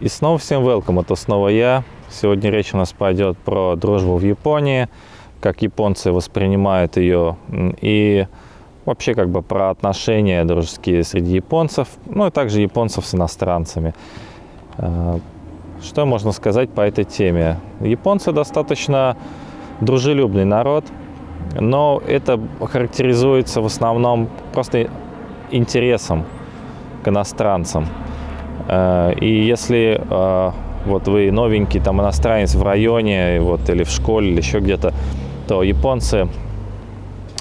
И снова всем welcome, это снова я. Сегодня речь у нас пойдет про дружбу в Японии, как японцы воспринимают ее, и вообще как бы про отношения дружеские среди японцев, ну и также японцев с иностранцами. А, что можно сказать по этой теме? Японцы достаточно дружелюбный народ, но это характеризуется в основном просто интересом к иностранцам. Э, и если э, вот вы новенький там иностранец в районе вот, или в школе, или еще где-то, то японцы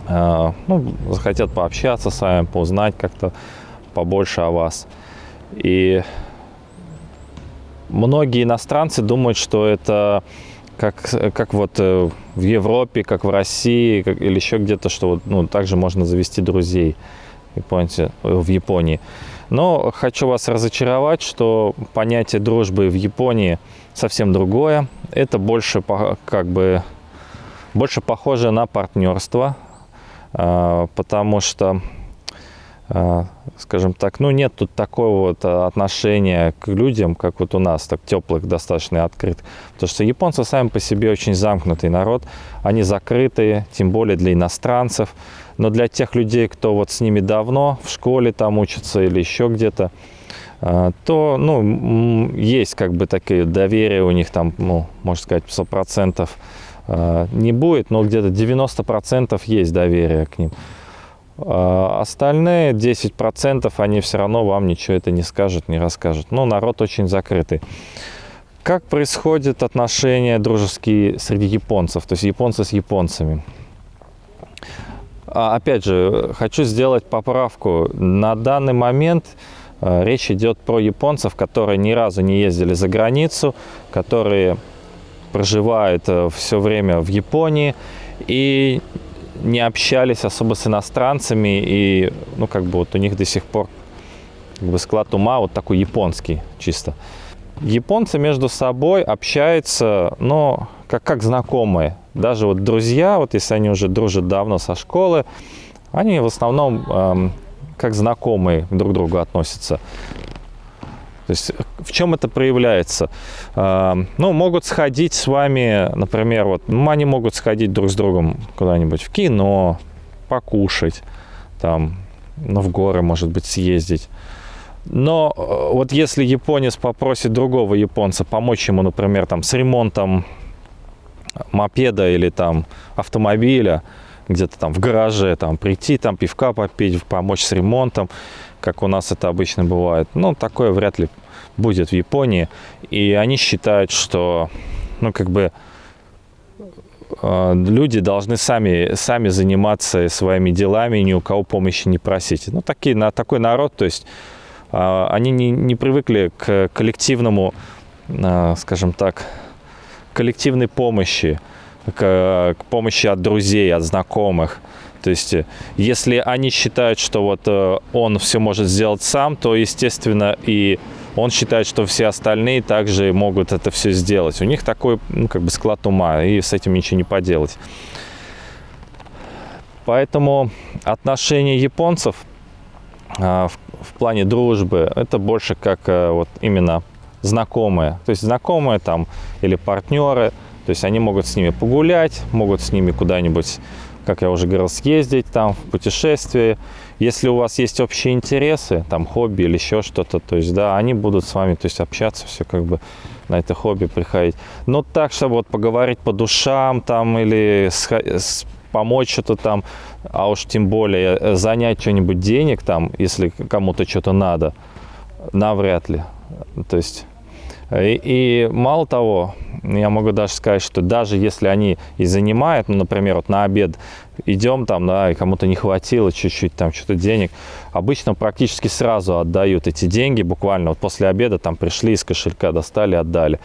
э, ну, захотят пообщаться с вами, поузнать как-то побольше о вас. И многие иностранцы думают, что это как, как вот в Европе, как в России, как, или еще где-то, что вот, ну, также можно завести друзей японцы, в Японии. Но хочу вас разочаровать, что понятие дружбы в Японии совсем другое. Это больше как бы больше похоже на партнерство, а, потому что, а, скажем так, ну нет тут такого вот отношения к людям, как вот у нас, так теплых, достаточно открыт. Потому что японцы сами по себе очень замкнутый народ, они закрытые, тем более для иностранцев. Но для тех людей, кто вот с ними давно в школе там учится или еще где-то, а, то, ну, есть как бы такие доверие у них там, ну, можно сказать, 100% а, не будет, но где-то 90% есть доверие к ним. А остальные 10% они все равно вам ничего это не скажут, не расскажут. Но народ очень закрытый. Как происходят отношения дружеские среди японцев, то есть японцы с японцами? А, опять же, хочу сделать поправку. На данный момент э, речь идет про японцев, которые ни разу не ездили за границу, которые проживают э, все время в Японии и не общались особо с иностранцами, и, ну, как бы вот у них до сих пор как бы склад ума вот такой японский чисто. Японцы между собой общаются, но как, как знакомые. Даже вот друзья, вот если они уже дружат давно со школы, они в основном эм, как знакомые друг к другу относятся. То есть в чем это проявляется? Эм, ну, могут сходить с вами, например, вот, ну, они могут сходить друг с другом куда-нибудь в кино, покушать, там, ну, в горы, может быть, съездить. Но э, вот если японец попросит другого японца помочь ему, например, там, с ремонтом мопеда или там автомобиля, где-то там в гараже, там прийти, там пивка попить, помочь с ремонтом, как у нас это обычно бывает. Ну, такое вряд ли будет в Японии. И они считают, что, ну, как бы, э, люди должны сами, сами заниматься своими делами ни у кого помощи не просить. Ну, такие, на, такой народ, то есть э, они не, не привыкли к коллективному, э, скажем так, коллективной помощи, к, к помощи от друзей, от знакомых. То есть, э, если они считают, что вот э, он все может сделать сам, то, естественно, и он считает, что все остальные также могут это все сделать. У них такой, ну, как бы склад ума, и с этим ничего не поделать. Поэтому отношения японцев а, в, в плане дружбы, это больше как а, вот именно знакомые. То есть знакомые там или партнеры. То есть они могут с ними погулять, могут с ними куда-нибудь, как я уже говорил, съездить там в путешествие. Если у вас есть общие интересы, там хобби или еще что-то, то есть да, они будут с вами, то есть общаться, все как бы на это хобби приходить. Но так, чтобы вот поговорить по душам там или с, помочь что-то там, а уж тем более э, занять что-нибудь денег там, если кому-то что-то надо, навряд ли. То есть, и, и мало того, я могу даже сказать, что даже если они и занимают, ну, например, вот на обед идем там, да, и кому-то не хватило чуть-чуть там что-то денег, обычно практически сразу отдают эти деньги, буквально вот после обеда там пришли из кошелька, достали, отдали.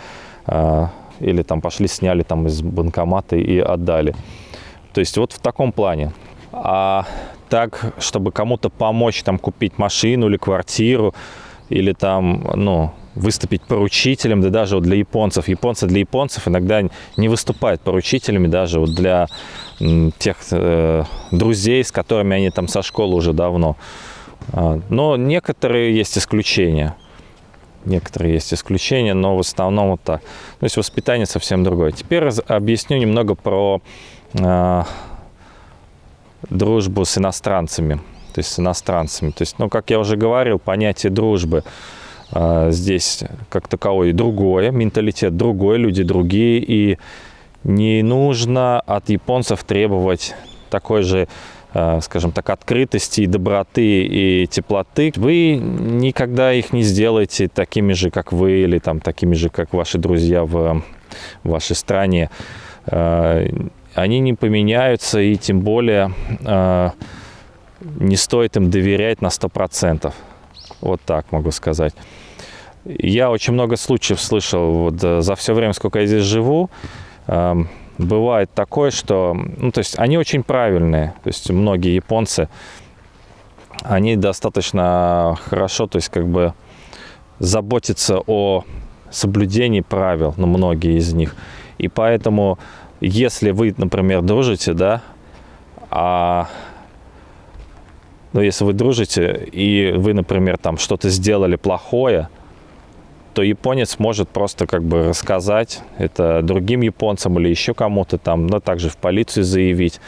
А, или там пошли, сняли там из банкомата и отдали. То есть вот в таком плане. А так, чтобы кому-то помочь там купить машину или квартиру, или там, ну, выступить поручителем, да даже вот для японцев. Японцы для японцев иногда не выступают поручителями, даже вот для тех э, друзей, с которыми они там со школы уже давно. А, но некоторые есть исключения. некоторые есть исключения, но в основном вот так. То есть воспитание совсем другое. Теперь объясню немного про э, дружбу с иностранцами. То есть с иностранцами. То есть, ну, как я уже говорил, понятие дружбы здесь как таковое другое, менталитет другой, люди другие, и не нужно от японцев требовать такой же Э, скажем так, открытости, доброты и теплоты, вы никогда их не сделаете такими же, как вы, или там такими же, как ваши друзья в вашей стране. Э, они не поменяются, и тем более не стоит им доверять на 100%. Вот так могу сказать. Я очень много случаев слышал вот за все время, сколько я здесь живу, эм, бывает такое, что, ну, то есть они очень правильные, то есть многие японцы, они достаточно хорошо, то есть как бы заботятся о соблюдении правил, ну, многие из них. И поэтому, если вы, например, дружите, да, а ну, если вы дружите, и вы, например, там что-то сделали плохое, то японец может просто как бы рассказать это другим японцам или еще кому-то там, но также в полицию заявить.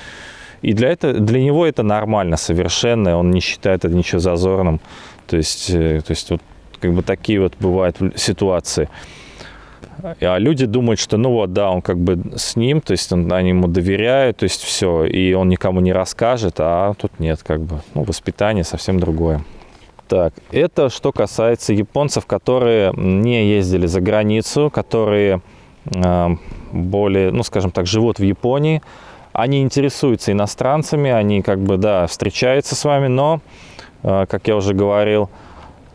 И для, это, для него это нормально совершенно, он не считает это ничего зазорным. То есть, э, то есть вот как бы такие вот бывают ситуации. А люди думают, что ну вот, да, он как бы с ним, то есть он, они ему доверяют, то есть все, и он никому не расскажет, а тут нет, как бы, ну, воспитание совсем другое. Так, это что касается японцев, которые не ездили за границу, которые э, более, ну, скажем так, живут в Японии. Они интересуются иностранцами, они как бы, да, встречаются с вами, но, э, как я уже говорил,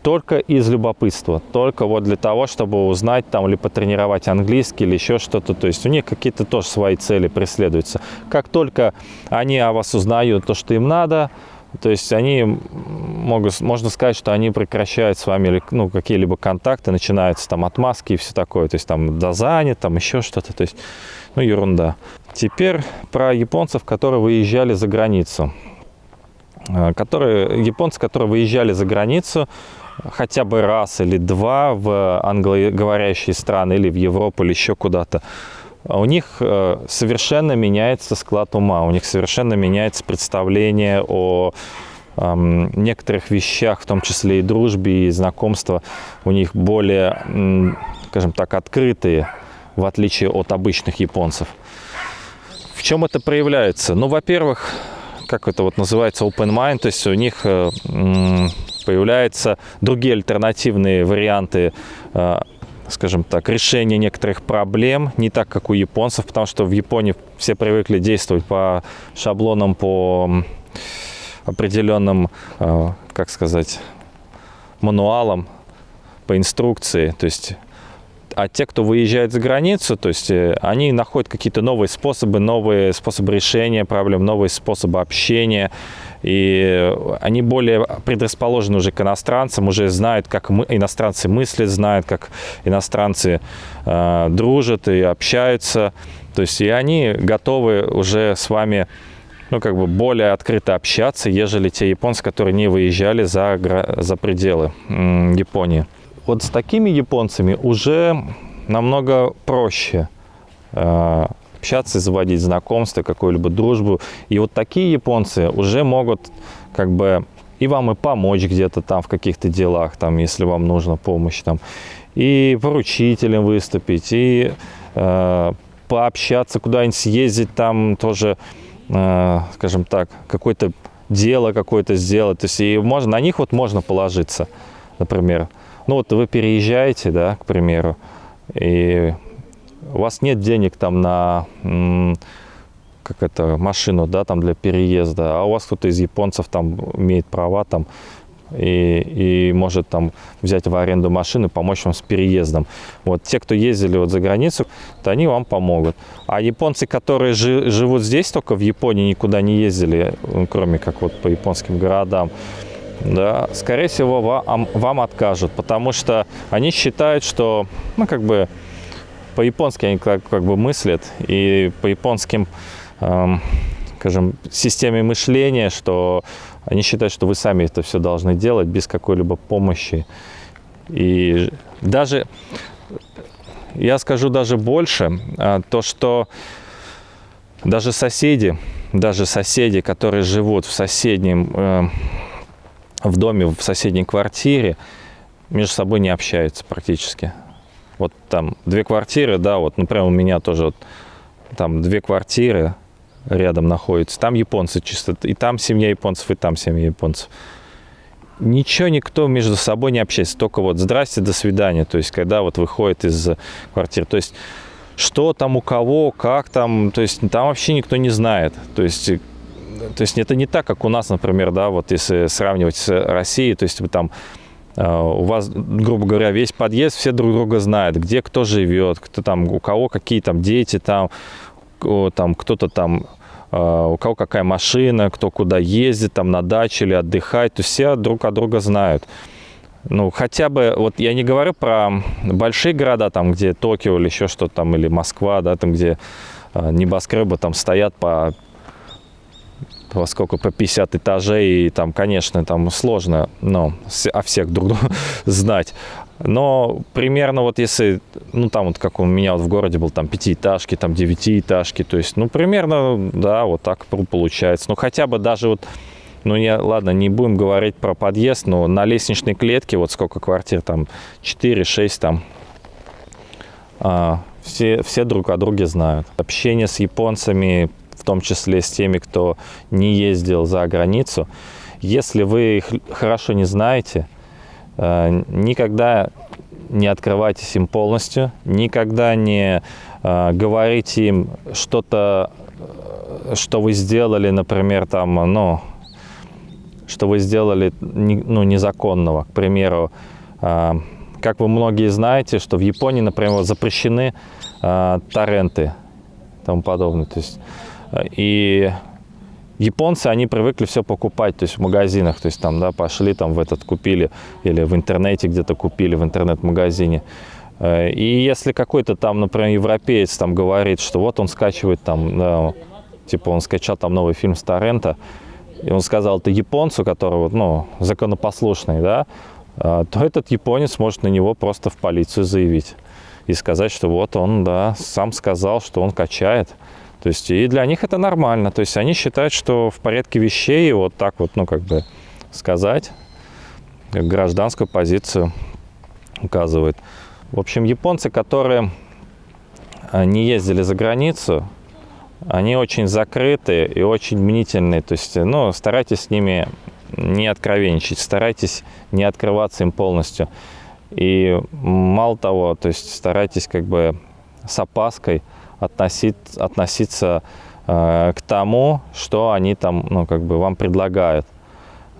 только из любопытства, только вот для того, чтобы узнать там или потренировать английский или еще что-то. То есть у них какие-то тоже свои цели преследуются. Как только они о вас узнают то, что им надо, то есть они могут, можно сказать, что они прекращают с вами ну, какие-либо контакты, начинаются там отмазки и все такое. То есть там да там еще что-то. То есть, ну, ерунда. Теперь про японцев, которые выезжали за границу. Э, которые, японцы, которые выезжали за границу хотя бы раз или два в англоговорящие страны или в Европу или еще куда-то, у них э, совершенно меняется склад ума, у них совершенно меняется представление о некоторых вещах, в том числе и дружбе, и знакомства, у них более, скажем так, открытые, в отличие от обычных японцев. В чем это проявляется? Ну, во-первых, как это вот называется, open mind, то есть у них э, появляются другие альтернативные варианты э, скажем так, решение некоторых проблем, не так, как у японцев, потому что в Японии все привыкли действовать по шаблонам, по определенным, э, как сказать, мануалам, по инструкции. То есть а те, кто выезжает за границу, то есть э, они находят какие-то новые способы, новые способы решения проблем, новые способы общения. И они более предрасположены уже к иностранцам, уже знают, как мы, иностранцы мыслят, знают, как иностранцы э, дружат и общаются. То есть и они готовы уже с вами ну, как бы более открыто общаться, ежели те японцы, которые не выезжали за, за пределы Японии вот с такими японцами уже намного проще э, общаться, заводить знакомство, какую-либо дружбу. И вот такие японцы уже могут как бы и вам и помочь где-то там в каких-то делах, там, если вам нужна помощь, там, и поручителем выступить, и э, пообщаться, куда-нибудь съездить, там тоже, э, скажем так, какое-то дело какое-то сделать. То есть и можно, на них вот можно положиться, например. Ну вот вы переезжаете, да, к примеру, и у вас нет денег там на как это, машину, да, там для переезда, а у вас кто-то из японцев там имеет права там и, и может там взять в аренду машину помочь вам с переездом. Вот те, кто ездили вот за границу, то они вам помогут. А японцы, которые жи, живут здесь только в Японии, никуда не ездили, кроме как вот по японским городам, да, скорее всего, вам, вам откажут, потому что они считают, что, ну, как бы, по-японски они как, как бы мыслят, и по японским, эм, скажем, системе мышления, что они считают, что вы сами это все должны делать без какой-либо помощи. И даже, я скажу даже больше, а, то, что даже соседи, даже соседи, которые живут в соседнем, э, в доме, в соседней квартире, между собой не общаются практически. Вот там две квартиры, да, вот, например, у меня тоже вот, там две квартиры рядом находятся. Там японцы чисто, и там семья японцев, и там семья японцев. Ничего никто между собой не общается, только вот здрасте, до свидания. То есть, когда вот выходит из квартиры. То есть, что там у кого, как там, то есть, там вообще никто не знает. То есть, то есть, это не так, как у нас, например, да, вот если сравнивать с Россией, то есть, вы там а, у вас, грубо говоря, весь подъезд, все друг друга знают, где кто живет, кто там, у кого какие там дети, там, там кто-то там, а, у кого какая машина, кто куда ездит, там на даче или отдыхать, то есть все друг от друга знают. Ну, хотя бы, вот я не говорю про большие города, там, где Токио или еще что-то там, или Москва, да, там, где а, небоскребы там стоят по во сколько по 50 этажей, и там, конечно, там сложно, ну, о всех друг друга знать. Но примерно вот если, ну, там вот как у меня вот в городе был, там, пятиэтажки, там, девятиэтажки, то есть, ну, примерно, да, вот так получается. Ну, хотя бы даже вот, ну, я, ладно, не будем говорить про подъезд, но на лестничной клетке, вот сколько квартир, там, 4-6, там, а, все, все друг о друге знают. Общение с японцами в том числе с теми, кто не ездил за границу. Если вы их хорошо не знаете, э, никогда не открывайтесь им полностью, никогда не э, говорите им что-то, э, что вы сделали, например, там, ну, что вы сделали ну, незаконного. К примеру, как вы многие знаете, что в Японии, например, запрещены торренты и тому подобное. То есть и японцы, они привыкли все покупать, то есть в магазинах, то есть там, да, пошли там в этот купили или в интернете где-то купили, в интернет-магазине. Э, и если какой-то там, например, европеец там говорит, что вот он скачивает там, да, типа он скачал там новый фильм с торрента, и он сказал это японцу, который вот, ну, законопослушный, да, э, то этот японец может на него просто в полицию заявить и сказать, что вот он, да, сам сказал, что он качает. То есть и для них это нормально. То есть они считают, что в порядке вещей вот так вот, ну, как бы сказать, гражданскую позицию указывает. В общем, японцы, которые а, не ездили за границу, они очень закрыты и очень мнительные. То есть, ну, старайтесь с ними не откровенничать, старайтесь не открываться им полностью. И мало того, то есть старайтесь как бы с опаской относить, относиться э, к тому, что они там, ну, как бы вам предлагают.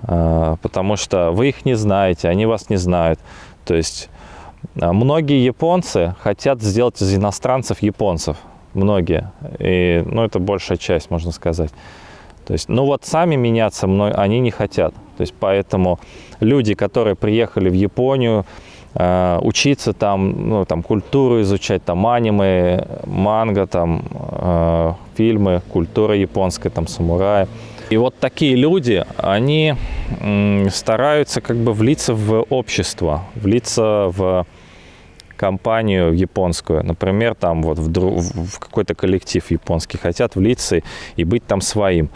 Э, потому что вы их не знаете, они вас не знают. То есть э, многие японцы хотят сделать из иностранцев японцев. Многие. И, ну, это большая часть, можно сказать. То есть, ну вот сами меняться они не хотят. То есть, поэтому люди, которые приехали в Японию, учиться там, ну, там, культуру изучать, там, аниме, манга, там, э, фильмы, культура японская, там, самураи. И вот такие люди, они стараются как бы влиться в общество, влиться в компанию японскую, например, там вот в, в какой-то коллектив японский, хотят влиться и быть там своим.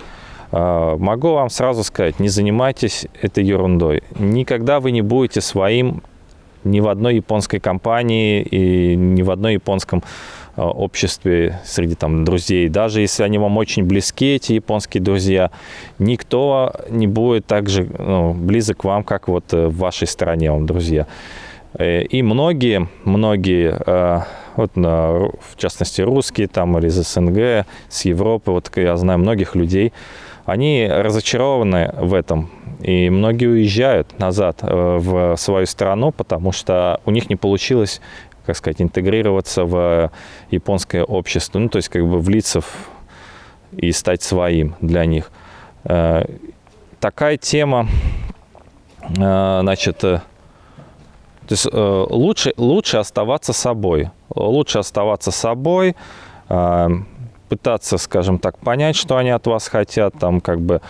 Э, могу вам сразу сказать, не занимайтесь этой ерундой. Никогда вы не будете своим ни в одной японской компании и ни в одной японском э, обществе среди там друзей. Даже если они вам очень близки, эти японские друзья, никто не будет так же ну, близок к вам, как вот э, в вашей стране вам друзья. Э, и многие, многие, вот, в частности, русские там или из СНГ, с Европы, вот я знаю многих людей, они разочарованы в этом. И многие уезжают назад э, в свою страну, потому что у них не получилось, как сказать, интегрироваться в японское общество, ну, то есть как бы влиться в, и стать своим для них. Э, такая тема, э, значит, то есть лучше, лучше оставаться собой. Лучше оставаться собой, пытаться, скажем так, понять, что они от вас хотят, там как бы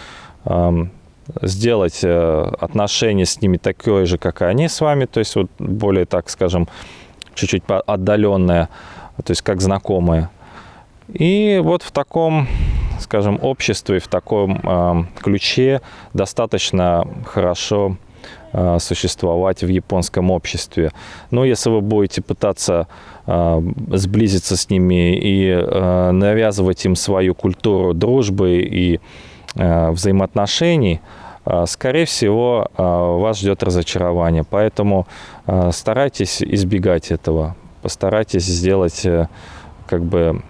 сделать э, отношения с ними такое же, как и они с вами, то есть вот более, так скажем, чуть-чуть отдаленное, то есть как знакомые. И вот в таком, скажем, обществе, в таком э, ключе достаточно хорошо существовать в японском обществе. Но если вы будете пытаться э, сблизиться с ними и э, навязывать им свою культуру дружбы и э, взаимоотношений, э, скорее всего, э, вас ждет разочарование. Поэтому э, старайтесь избегать этого. Постарайтесь сделать как бы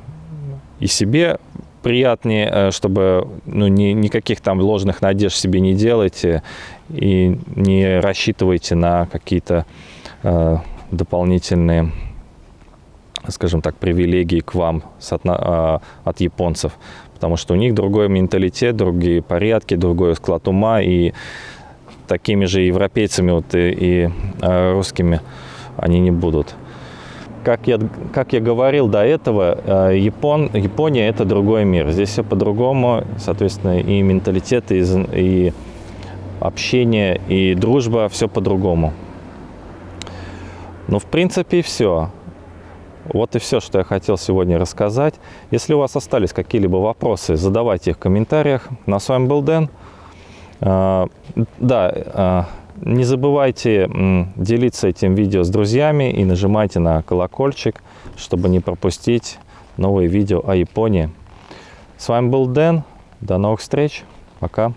и себе приятнее, э, чтобы ну, ни, никаких там ложных надежд себе не делайте и не рассчитывайте на какие-то э, дополнительные, скажем так, привилегии к вам от, э, от японцев, потому что у них другой менталитет, другие порядки, другой склад ума, и такими же европейцами вот и, и э, русскими они не будут. Как я, как я говорил до этого, э, Япон, Япония – это другой мир. Здесь все по-другому, соответственно, и менталитет, и, и общение, и дружба – все по-другому. Ну, в принципе, все. Вот и все, что я хотел сегодня рассказать. Если у вас остались какие-либо вопросы, задавайте их в комментариях. На с вами был Дэн. Э, да, э, не забывайте делиться этим видео с друзьями и нажимайте на колокольчик, чтобы не пропустить новые видео о Японии. С вами был Дэн. До новых встреч. Пока.